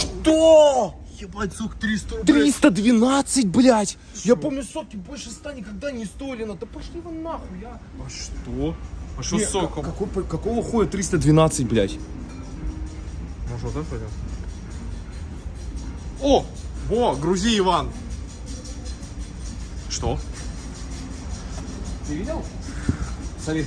Что? Ебать, сок 300 рублей. 312, блядь! Я помню, соки больше ста никогда не стоили. Да пошли вы нахуй, я. А что? А что с соком? как- какой- какого хуя 312, блядь? Может вот это пойдем? О! Во, грузи, Иван. Что? Ты видел? Смотри,